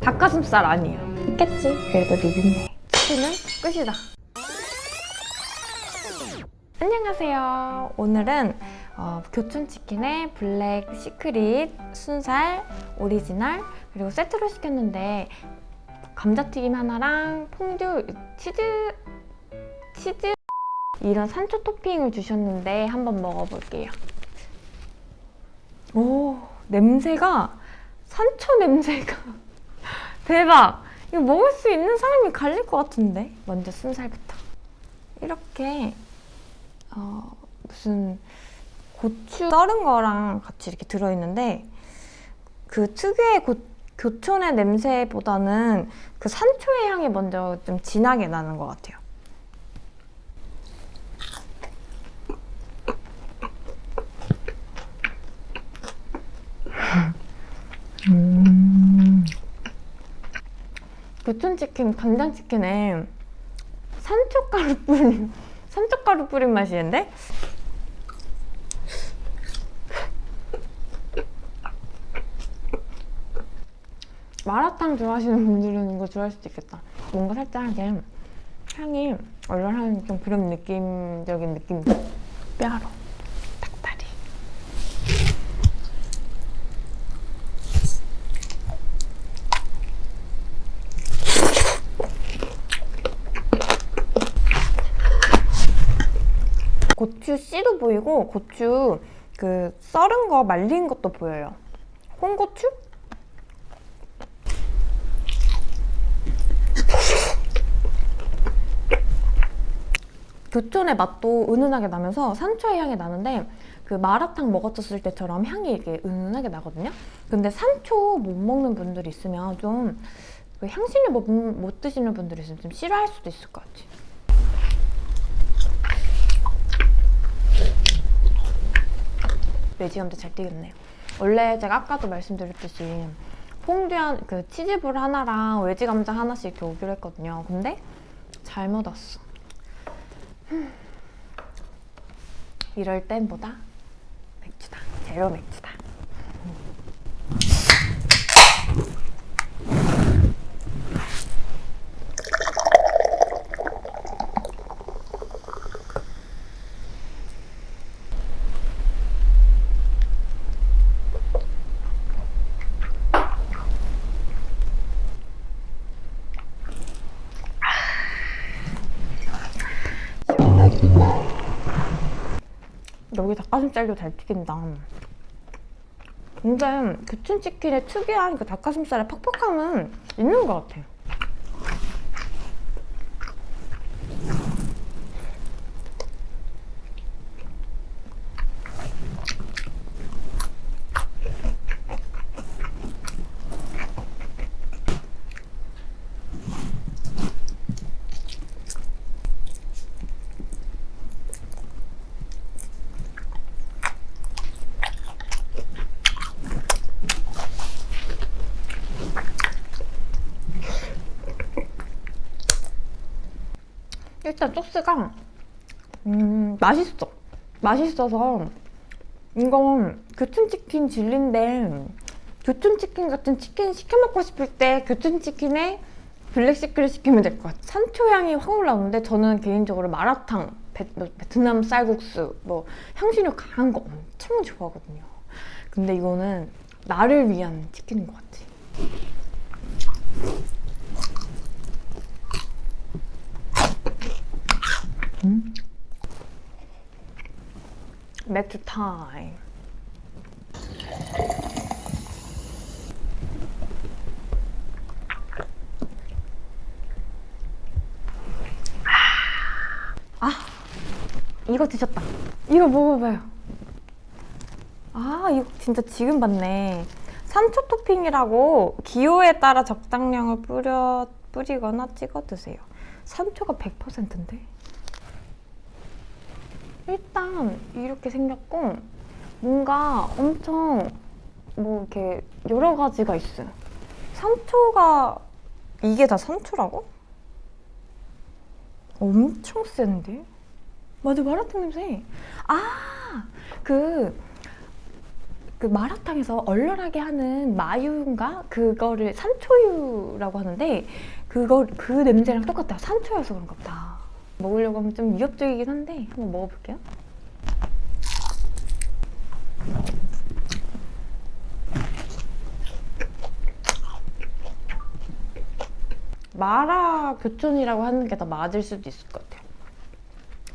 닭가슴살 아니에요. 깼지? 그래도 리뷰네. 치킨은 끝이다. 안녕하세요. 오늘은 어, 교촌치킨의 Black Secret, 순살, 오리지널 그리고 세트로 시켰는데 감자튀김 하나랑 퐁듀, 치즈, 치즈 이런 산초 토핑을 주셨는데 한번 먹어볼게요. 오 냄새가 산초 냄새가 대박! 이거 먹을 수 있는 사람이 갈릴 것 같은데? 먼저 순살부터. 이렇게 어, 무슨 고추 썰은 거랑 같이 이렇게 들어있는데 그 특유의 고, 교촌의 냄새보다는 그 산초의 향이 먼저 좀 진하게 나는 것 같아요. 교촌치킨, 간장치킨에 산초가루 뿌린, 산초가루 뿌린 맛이는데? 마라탕 좋아하시는 분들은 이거 좋아할 수도 있겠다. 뭔가 살짝 향이 얼얼한 좀 그런 느낌적인 느낌. 뼈로 닭다리. 고추 씨도 보이고 고추 그 썰은 거 말린 것도 보여요. 홍고추? 교촌의 맛도 은은하게 나면서 산초의 향이 나는데 그 마라탕 먹었을 때처럼 향이 이렇게 은은하게 나거든요. 근데 산초 못 먹는 분들이 있으면 좀그 향신료 못, 못 드시는 분들이 있으면 좀 싫어할 수도 있을 것 같아요. 매지감도 잘 띄겠네요. 원래 제가 아까도 말씀드렸듯이 퐁듀한 그 치즈볼 하나랑 외지 감자 하나씩 이렇게 오기로 했거든요. 근데 잘못 왔어. 이럴 땐 보다 맥주다. 제로 맥주다. 여기 닭가슴살도 잘 튀긴다. 근데 교촌치킨의 특유한 그 닭가슴살의 퍽퍽함은 있는 것 같아 일단 소스가 음, 맛있어. 맛있어서 이건 교촌치킨 진리인데 교촌치킨 같은 치킨 시켜 먹고 싶을 때 교촌치킨에 블랙시크를 시키면 될 것 같아요. 산초 향이 확 올라오는데 저는 개인적으로 마라탕, 베, 베트남 쌀국수, 뭐 향신료 강한 거 엄청 좋아하거든요. 근데 이거는 나를 위한 치킨인 것 같아. 음? 맥주 타임. 아, 이거 드셨다. 이거 먹어봐요. 아, 이거 진짜 지금 봤네. 산초 토핑이라고 기호에 따라 적당량을 뿌려, 뿌리거나 찍어 드세요. 산초가 100%인데? 일단 이렇게 생겼고 뭔가 엄청 뭐 이렇게 여러 가지가 있어요. 산초가 이게 다 산초라고? 엄청 센데? 맞아 마라탕 냄새. 아, 그 그 마라탕에서 얼얼하게 하는 마유인가 그거를 산초유라고 하는데 그거 그 냄새랑 똑같아요. 산초여서 그런가 보다. 먹으려고 하면 좀 위협적이긴 한데 한번 먹어볼게요. 마라 교촌이라고 하는 게 더 맞을 수도 있을 것 같아요.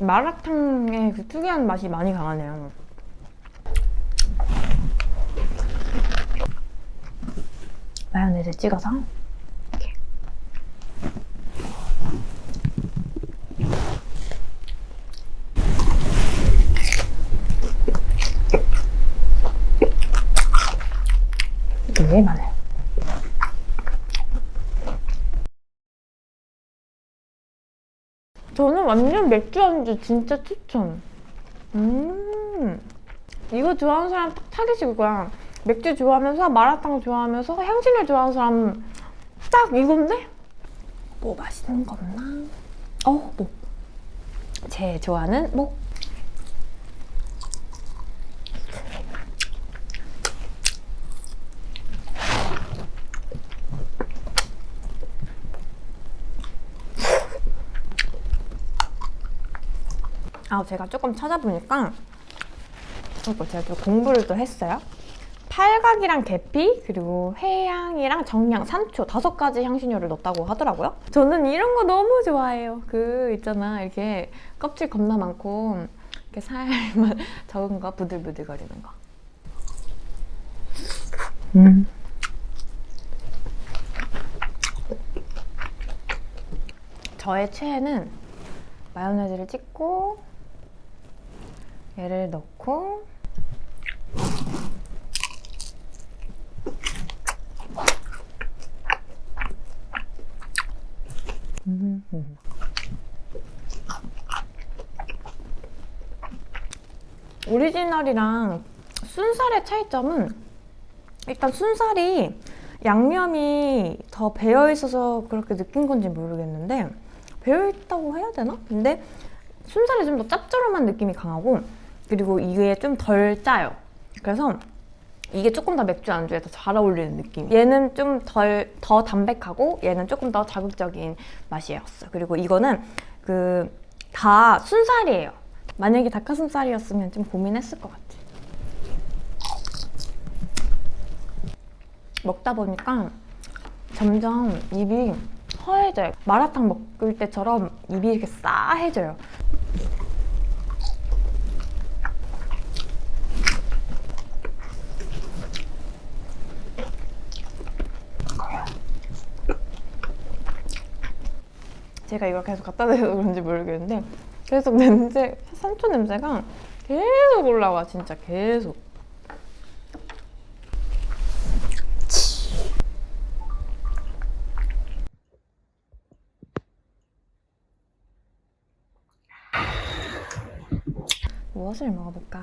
마라탕의 그 특이한 맛이 많이 강하네요. 마요네즈 찍어서 이게 많아요. 저는 완전 맥주 안주 진짜 추천. 음, 이거 좋아하는 사람 딱 타깃일 거야. 맥주 좋아하면서 마라탕 좋아하면서 향신료 좋아하는 사람 딱 이건데? 뭐 맛있는 거 없나? 어, 뭐. 제 좋아하는 뭐. 아, 제가 조금 찾아보니까 이거 제가 또 공부를 또 했어요. 팔각이랑 계피 그리고 회향이랑 정향, 산초 다섯 가지 향신료를 넣었다고 하더라고요. 저는 이런 거 너무 좋아해요. 그 있잖아 이렇게 껍질 겁나 많고 이렇게 살만 적은 거 부들부들거리는 거. 음. 저의 최애는 마요네즈를 찍고 얘를 넣고 오리지널이랑 순살의 차이점은 일단 순살이 양념이 더 배어 있어서 그렇게 느낀 건지 모르겠는데 배어 있다고 해야 되나? 근데 순살이 좀 더 짭조름한 느낌이 강하고 그리고 이게 좀 덜 짜요. 그래서 이게 조금 더 맥주 안주에 더 잘 어울리는 느낌. 얘는 좀 덜 더 담백하고 얘는 조금 더 자극적인 맛이었어. 그리고 이거는 그 다 순살이에요. 만약에 닭가슴살이었으면 좀 고민했을 것 같아. 먹다 보니까 점점 입이 허해져요. 마라탕 먹을 때처럼 입이 이렇게 싸해져요. 제가 이걸 계속 갖다 대서 그런지 모르겠는데 계속 냄새, 산초 냄새가 계속 올라와 진짜 계속 무엇을 먹어볼까?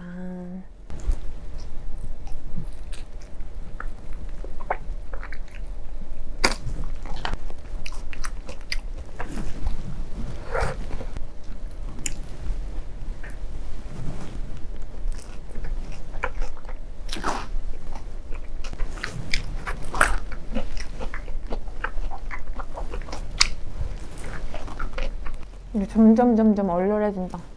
점점 점점 얼얼해진다.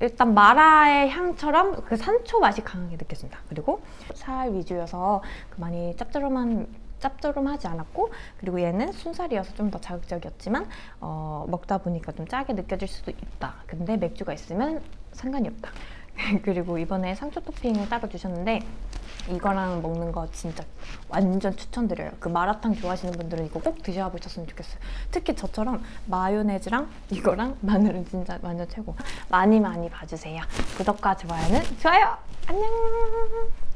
일단 마라의 향처럼 그 산초 맛이 강하게 느껴진다. 그리고 살 위주여서 그 많이 짭조름한 짭조름하지 않았고 그리고 얘는 순살이어서 좀 더 자극적이었지만 어, 먹다 보니까 좀 짜게 느껴질 수도 있다. 근데 맥주가 있으면 상관이 없다. 그리고 이번에 상추 토핑을 따로 주셨는데 이거랑 먹는 거 진짜 완전 추천드려요. 그 마라탕 좋아하시는 분들은 이거 꼭 드셔보셨으면 좋겠어요. 특히 저처럼 마요네즈랑 이거랑 마늘은 진짜 완전 최고. 많이 많이 봐주세요. 구독과 좋아요는 좋아요. 안녕.